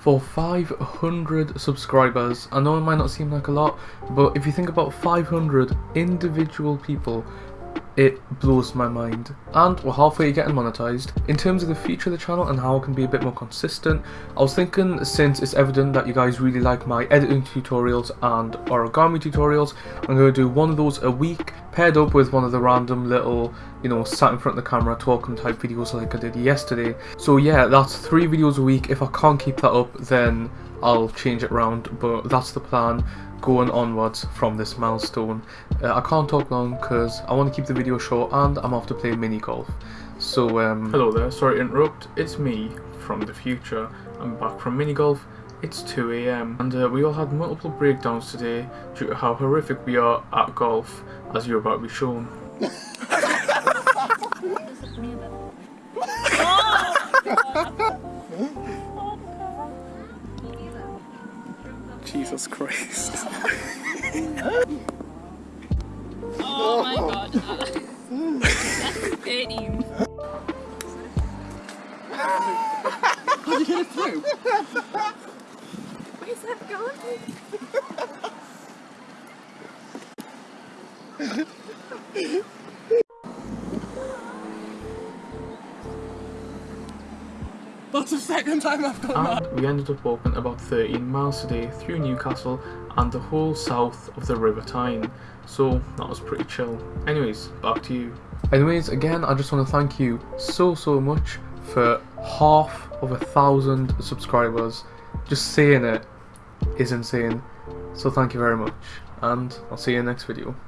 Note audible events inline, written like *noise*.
for 500 subscribers. I know it might not seem like a lot, but if you think about 500 individual people it blows my mind. And we're halfway getting monetized. In terms of the future of the channel and how I can be a bit more consistent, I was thinking since it's evident that you guys really like my editing tutorials and origami tutorials, I'm going to do one of those a week paired up with one of the random little, you know, sat in front of the camera talking type videos like I did yesterday. So yeah, that's three videos a week. If I can't keep that up, then I'll change it around, but that's the plan going onwards from this milestone. Uh, I can't talk long because I want to keep the video short and I'm off to play mini golf. So um, Hello there, sorry to interrupt, it's me from the future. I'm back from mini golf. It's 2am and uh, we all had multiple breakdowns today due to how horrific we are at golf as you're about to be shown. *laughs* Jesus Christ. oh my god. That's *laughs* fitting. How'd you get it through? *laughs* Where's that going? That's the second time I've done and that. we ended up walking about 13 miles today through Newcastle and the whole south of the River Tyne, so that was pretty chill. Anyways, back to you. Anyways, again, I just want to thank you so, so much for half of a thousand subscribers. Just saying it is insane. So thank you very much, and I'll see you in the next video.